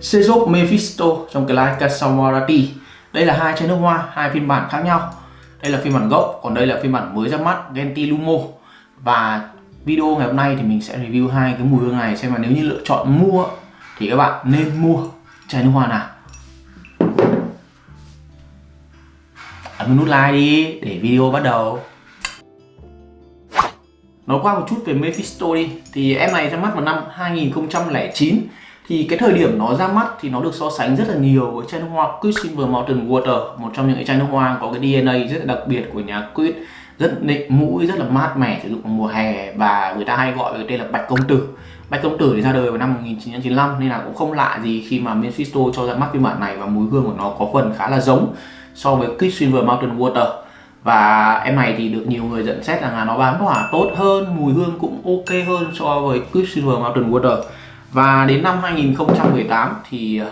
Sezop Mephisto trong cái like Casamorati đây là hai chai nước hoa, hai phiên bản khác nhau. Đây là phiên bản gốc, còn đây là phiên bản mới ra mắt Gentilumo và video ngày hôm nay thì mình sẽ review hai cái mùi hương này, xem mà nếu như lựa chọn mua thì các bạn nên mua chai nước hoa nào. Ấn nút like đi, để video bắt đầu. Nói qua một chút về Mephisto đi. Thì em này ra mắt vào năm 2009 thì cái thời điểm nó ra mắt thì nó được so sánh rất là nhiều với chai nước hoa Quicksilver Mountain Water, một trong những cái chai nước hoa có cái DNA rất là đặc biệt của nhà Quick rất nịnh mũi, rất là mát mẻ, sử dụng vào mùa hè và người ta hay gọi cái tên là bạch công tử. Bạch công tử thì ra đời vào năm 1995 nên là cũng không lạ gì khi mà Mephisto cho ra mắt phiên bản này và mùi hương của nó có phần khá là giống so với Quicksilver Mountain Water. Và em này thì được nhiều người nhận xét rằng là nó bám tỏa tốt hơn, mùi hương cũng ok hơn so với Quicksilver Mountain Water và đến năm 2018 thì ờ,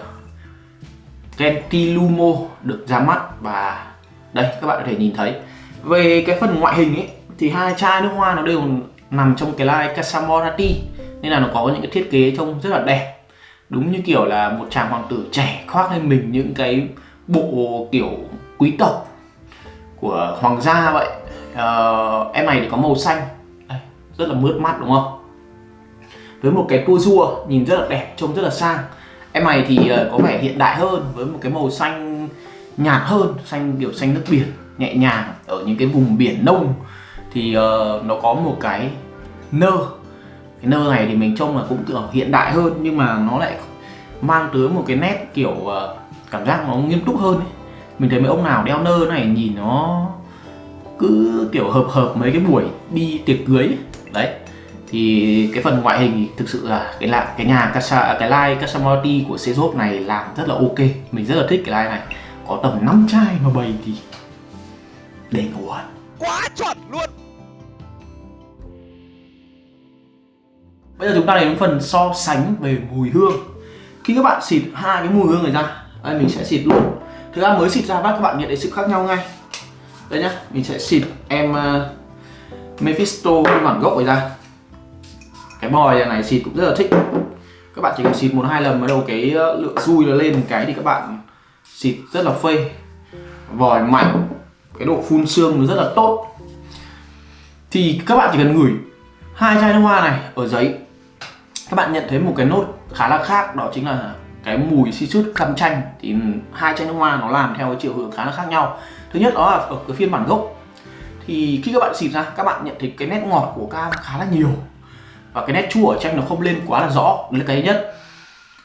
Gentilumo được ra mắt và đây các bạn có thể nhìn thấy. Về cái phần ngoại hình ấy thì hai chai nước hoa nó đều nằm trong cái line Casamorati nên là nó có những cái thiết kế trông rất là đẹp. Đúng như kiểu là một chàng hoàng tử trẻ khoác lên mình những cái bộ kiểu quý tộc của hoàng gia vậy. Uh, em này thì có màu xanh. Đây, rất là mướt mắt đúng không? Với một cái tua rua nhìn rất là đẹp trông rất là sang em này thì ờ, có vẻ hiện đại hơn với một cái màu xanh nhạt hơn xanh kiểu xanh nước biển nhẹ nhàng ở những cái vùng biển nông thì uh, nó có một cái nơ cái nơ này thì mình trông là cũng kiểu hiện đại hơn nhưng mà nó lại mang tới một cái nét kiểu uh, cảm giác nó nghiêm túc hơn ấy. mình thấy mấy ông nào đeo nơ này nhìn nó cứ kiểu hợp hợp mấy cái buổi đi tiệc cưới ấy. đấy thì cái phần ngoại hình thì thực sự là cái là cái nhà Casa cái line Casamorti của Sezop này làm rất là ok. Mình rất là thích cái line này. Có tầm 5 chai mà bày thì để ngủ quá chuẩn luôn! Bây giờ chúng ta đến phần so sánh về mùi hương. Khi các bạn xịt hai cái mùi hương này ra đây mình sẽ xịt luôn. Thực ra mới xịt ra bắt các bạn nhận thấy sự khác nhau ngay. Đây nhá mình sẽ xịt em uh, Mephisto bản gốc này ra cái bòi này xịt cũng rất là thích. Các bạn chỉ cần xịt một hai lần bắt đầu cái ờ, lượng xui nó lên cái thì các bạn xịt rất là phê. Vòi mạnh, cái độ phun xương nó rất là tốt. Thì các bạn chỉ cần ngửi hai chai nước hoa này ở giấy. Các bạn nhận thấy một cái nốt khá là khác, đó chính là cái mùi xi sút cam chanh thì hai chai nước hoa nó làm theo cái chiều hướng khá là khác nhau. Thứ nhất đó là ở cái phiên bản gốc. Thì khi các bạn xịt ra, các bạn nhận thấy cái nét ngọt của cam khá là nhiều và cái nét chua ở tranh nó không lên quá là rõ đấy là cái nhất.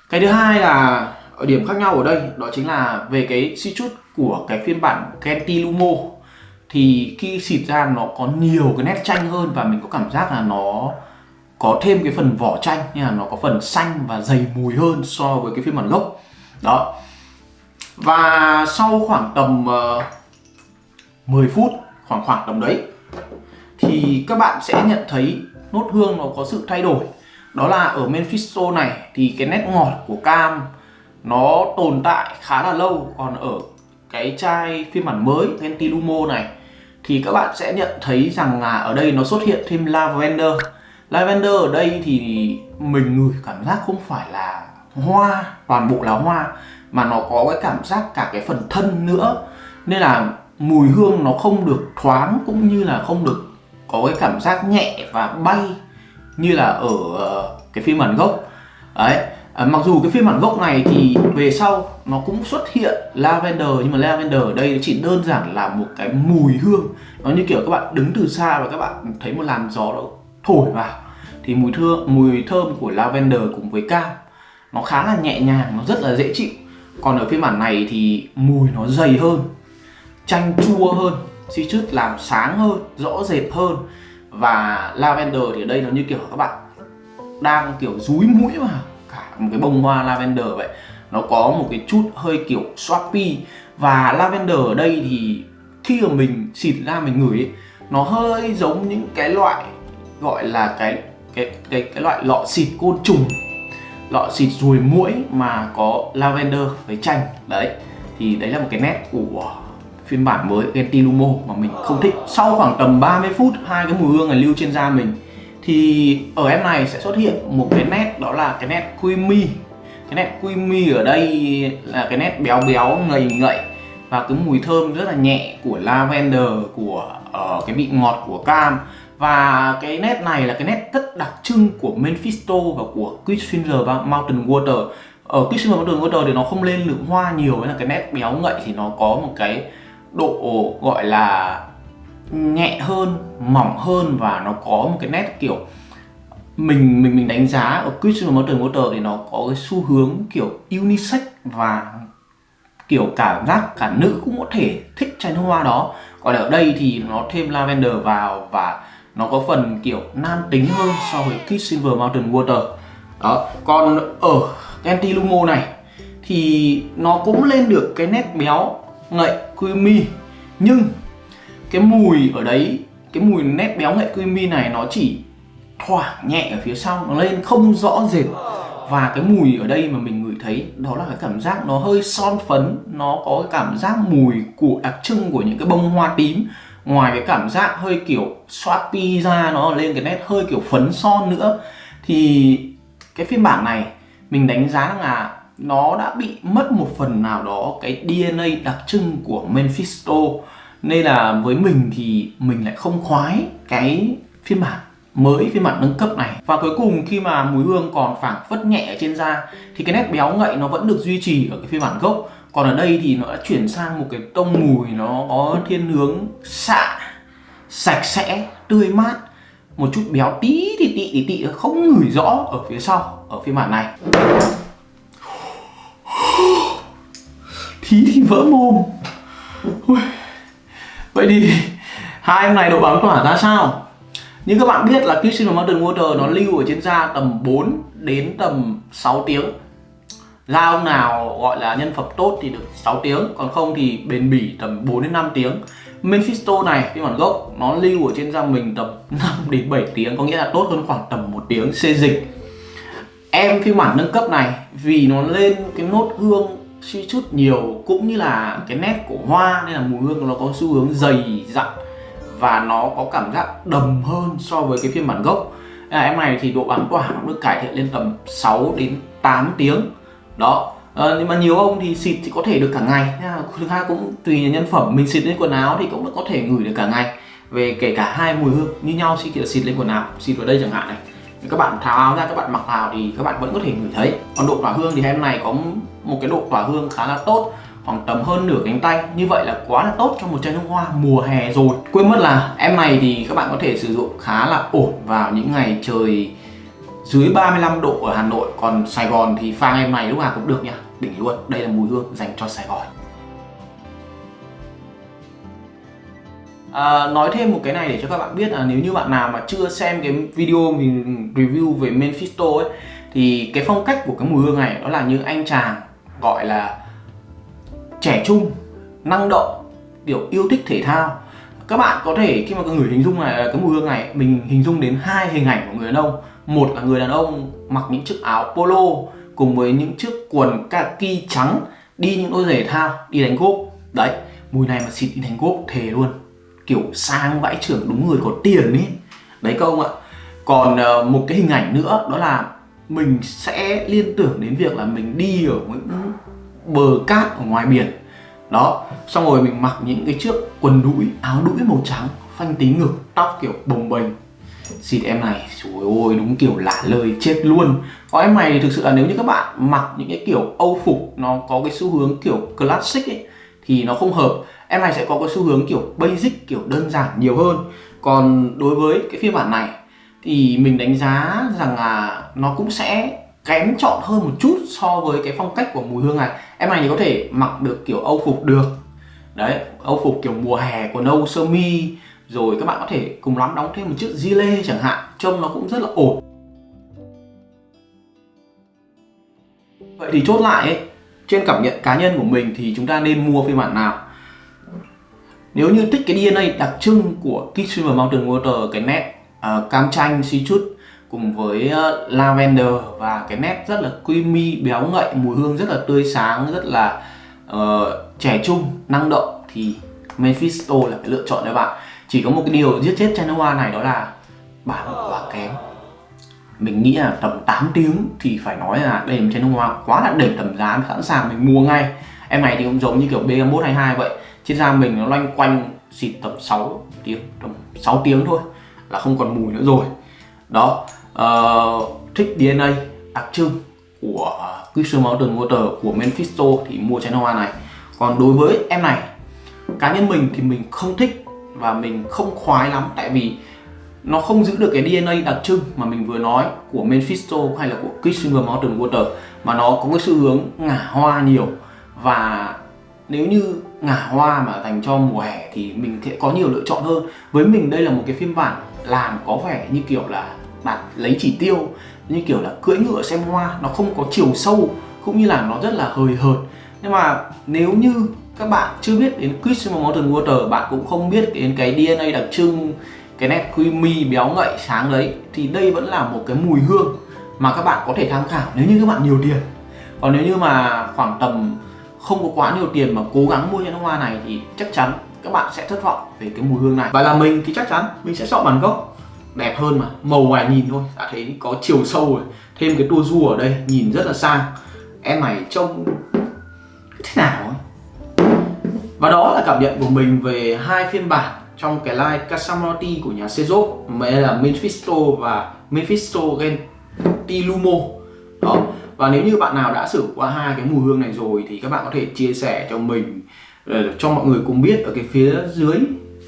Cái thứ hai là ở điểm khác nhau ở đây đó chính là về cái si chút của cái phiên bản Kenti Lumo. Thì khi xịt ra nó có nhiều cái nét chanh hơn và mình có cảm giác là nó có thêm cái phần vỏ chanh như là nó có phần xanh và dày mùi hơn so với cái phiên bản gốc. Đó. Và sau khoảng tầm ờ, uh, 10 phút khoảng khoảng tầm đấy thì các bạn sẽ nhận thấy nốt hương nó có sự thay đổi. Đó là ở Mephisto này thì cái nét ngọt của cam nó tồn tại khá là lâu. Còn ở cái chai phiên bản mới Ventilumo này, thì các bạn sẽ nhận thấy rằng là ở đây nó xuất hiện thêm lavender. Lavender ở đây thì mình ngửi cảm giác không phải là hoa, toàn bộ là hoa, mà nó có cái cảm giác cả cái phần thân nữa. Nên là mùi hương nó không được thoáng cũng như là không được có cái cảm giác nhẹ và bay như là ở ờ, cái phiên bản gốc. Đấy à, mặc dù cái phiên bản gốc này thì về sau nó cũng xuất hiện lavender nhưng mà lavender ở đây chỉ đơn giản là một cái mùi hương. Nó như kiểu các bạn đứng từ xa và các bạn thấy một làn gió nó thổi vào. Thì mùi thơm mùi thơm của lavender cùng với cam nó khá là nhẹ nhàng nó rất là dễ chịu. Còn ở phiên bản này thì mùi nó dày hơn chanh chua hơn citrus làm sáng hơn rõ rệt hơn. Và lavender thì ở đây nó như kiểu các bạn đang kiểu rúi mũi vào cả một cái bông hoa lavender vậy. Nó có một cái chút hơi kiểu swappy. Và lavender ở đây thì khi mà mình xịt ra mình ngửi ấy, nó hơi giống những cái loại gọi là cái cái cái cái loại lọ xịt côn trùng. Lọ xịt ruồi muỗi mà có lavender với chanh. Đấy thì đấy là một cái nét của phiên bản mới Gentilumo mà mình không thích. Sau khoảng tầm 30 phút hai cái mùi hương này lưu trên da mình thì ở em này sẽ xuất hiện một cái nét đó là cái nét creamy. Cái nét creamy ở đây là cái nét béo béo ngầy ngậy và cái mùi thơm rất là nhẹ của lavender của uh, cái vị ngọt của cam. Và cái nét này là cái nét rất đặc trưng của Mephisto và của Quicksilver và Mountain Water. Ờ, ở Quicksilver Mountain Water thì nó không lên lượng hoa nhiều với là cái nét béo ngậy thì nó có một cái độ, gọi là nhẹ hơn, mỏng hơn và nó có một cái nét kiểu mình mình mình đánh giá ở Christian Mountain Water thì nó có cái xu hướng kiểu unisex và kiểu cảm giác cả nữ cũng có thể thích chai nước hoa đó. Còn ở đây thì nó thêm lavender vào và nó có phần kiểu nam tính hơn so với Kiss Silver Mountain Water. Đó, còn ở Anti Lumo này thì nó cũng lên được cái nét béo ngậy creamy nhưng cái mùi ở đấy, cái mùi nét béo ngậy creamy này nó chỉ thoảng nhẹ ở phía sau, nó lên không rõ rệt. Và cái mùi ở đây mà mình ngửi thấy, đó là cái cảm giác nó hơi son phấn, nó có cái cảm giác mùi của đặc trưng của những cái bông hoa tím. Ngoài cái cảm giác hơi kiểu swappy ra, nó lên cái nét hơi kiểu phấn son nữa, thì cái phiên bản này mình đánh giá là nó đã bị mất một phần nào đó cái DNA đặc trưng của Mephisto. Nên là với mình thì mình lại không khoái cái phiên bản, mới phiên bản nâng cấp này. Và cuối cùng khi mà mùi hương còn phảng phất nhẹ ở trên da, thì cái nét béo ngậy nó vẫn được duy trì ở cái phiên bản gốc. Còn ở đây thì nó đã chuyển sang một cái tông mùi nó có thiên hướng xạ, sạch sẽ, tươi mát, một chút béo tí thì tị thì tị không ngửi rõ ở phía sau, ở phiên bản này. Thí thì vỡ mồm. Ui. vậy thì hai em này độ bám tỏa ra sao? Như các bạn biết là Kissing Mountain Water nó lưu ở trên da tầm 4 đến tầm 6 tiếng. Da ông nào gọi là nhân phẩm tốt thì được 6 tiếng, Còn không thì bền bỉ tầm 4 đến 5 tiếng. Mephisto này phiên bản gốc, nó lưu ở trên da mình tầm 5 đến 7 tiếng, Có nghĩa là tốt hơn khoảng tầm 1 tiếng xê dịch. Em phiên bản nâng cấp này, vì nó lên cái nốt gương suy chút nhiều cũng như là cái nét của hoa nên là mùi hương nó có xu hướng dày dặn và nó có cảm giác đầm hơn so với cái phiên bản gốc. À, em này thì độ bám tỏa nó được cải thiện lên tầm 6 đến 8 tiếng. Đó. À, nhưng mà nhiều ông thì xịt thì có thể được cả ngày. Thứ hai cũng tùy nhân phẩm mình xịt lên quần áo thì cũng có thể ngửi được cả ngày. Về kể cả hai mùi hương như nhau khi xịt lên quần áo xịt vào đây chẳng hạn này các bạn tháo áo ra, các bạn mặc vào thì các bạn vẫn có thể ngửi thấy. Còn độ tỏa hương thì em này có một cái độ tỏa hương khá là tốt, khoảng tầm hơn nửa cánh tay. Như vậy là quá là tốt cho một chai nước hoa mùa hè rồi. Quên mất là em này thì các bạn có thể sử dụng khá là ổn vào những ngày trời dưới 35 độ ở Hà Nội. Còn Sài Gòn thì pha em này lúc nào cũng được nha. Đỉnh luôn. Đây là mùi hương dành cho Sài Gòn. À, nói thêm một cái này để cho các bạn biết là nếu như bạn nào mà chưa xem cái video mình review về Mephisto ấy thì cái phong cách của cái mùi hương này đó là như anh chàng gọi là trẻ trung năng động kiểu yêu thích thể thao. Các bạn có thể khi mà người hình dung này cái mùi hương này mình hình dung đến hai hình ảnh của người đàn ông. Một là người đàn ông mặc những chiếc áo polo cùng với những chiếc quần kaki trắng đi những đôi giày thao đi đánh golf. Đấy mùi này mà xịt đi đánh golf thề luôn kiểu sang vãi trưởng đúng người có tiền ấy đấy các ông ạ. Còn uh, một cái hình ảnh nữa đó là mình sẽ liên tưởng đến việc là mình đi ở những bờ cát ở ngoài biển. Đó xong rồi mình mặc những cái chiếc quần đũi áo đũi màu trắng phanh tí ngực tóc kiểu bồng bềnh. Xịt em này trời ơi đúng kiểu lả lời chết luôn. Có em này thực sự là nếu như các bạn mặc những cái kiểu âu phục nó có cái xu hướng kiểu classic ấy thì nó không hợp. Em này sẽ có cái xu hướng kiểu basic kiểu đơn giản nhiều hơn. Còn đối với cái phiên bản này thì mình đánh giá rằng là nó cũng sẽ kém chọn hơn một chút so với cái phong cách của mùi hương này. Em này thì có thể mặc được kiểu âu phục được. Đấy âu phục kiểu mùa hè quần âu sơ mi. Rồi các bạn có thể cùng lắm đóng thêm một chiếc gilet chẳng hạn. Trông nó cũng rất là ổn. Vậy thì chốt lại ấy, trên cảm nhận cá nhân của mình thì chúng ta nên mua phiên bản nào? Nếu như thích cái DNA đặc trưng của Kitchen Mountain Water cái nét uh, cam chanh xí chút cùng với uh, lavender và cái nét rất là creamy béo ngậy mùi hương rất là tươi sáng rất là uh, trẻ trung năng động thì Mephisto là cái lựa chọn đấy bạn. Chỉ có một cái điều giết chết Chanoa này đó là bán quá kém mình nghĩ là tầm 8 tiếng thì phải nói là đây là một chai nước hoa quá là đỉnh tầm giá sẵn sàng mình mua ngay. Em này thì cũng giống như kiểu BM122 vậy. Trên da mình nó loanh quanh xịt tầm 6 tiếng tầm 6 tiếng thôi là không còn mùi nữa rồi. Đó ờ, uh, thích DNA đặc trưng của Crystal Mountain Water của Mephisto thì mua chai nước hoa này. Còn đối với em này cá nhân mình thì mình không thích và mình không khoái lắm. Tại vì nó không giữ được cái DNA đặc trưng mà mình vừa nói của Mephisto hay là của Quicksilver Mountain Water mà nó có cái xu hướng ngả hoa nhiều. Và nếu như ngả hoa mà dành cho mùa hè thì mình sẽ có nhiều lựa chọn hơn. Với mình đây là một cái phiên bản làm có vẻ như kiểu là bạn lấy chỉ tiêu, như kiểu là cưỡi ngựa xem hoa, nó không có chiều sâu, cũng như là nó rất là hời hợt. Nhưng mà nếu như các bạn chưa biết đến Christmas Mountain Water bạn cũng không biết đến cái DNA đặc trưng cái nét creamy béo ngậy sáng đấy thì đây vẫn là một cái mùi hương mà các bạn có thể tham khảo nếu như các bạn nhiều tiền. Còn nếu như mà khoảng tầm không có quá nhiều tiền mà cố gắng mua những hoa này thì chắc chắn các bạn sẽ thất vọng về cái mùi hương này. Và là mình thì chắc chắn mình sẽ chọn bản gốc, đẹp hơn mà, màu ngoài nhìn thôi. Đã thấy có chiều sâu rồi, thêm cái tua du ở đây, nhìn rất là sang. Em này trông thế nào ấy? Và đó là cảm nhận của mình về hai phiên bản trong cái line Casamorti của nhà Sezop mà là Mephisto và Mephisto Gentilumo đó. Và nếu như bạn nào đã sử qua hai cái mùi hương này rồi thì các bạn có thể chia sẻ cho mình ờ, cho mọi người cùng biết ở cái phía dưới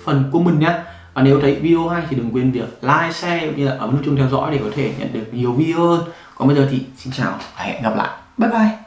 phần comment nhé. Và nếu thấy video hay thì đừng quên việc like, share cũng như là ấn nút chuông theo dõi để có thể nhận được nhiều video hơn. Còn bây giờ thì xin chào và hẹn gặp lại. Bye bye.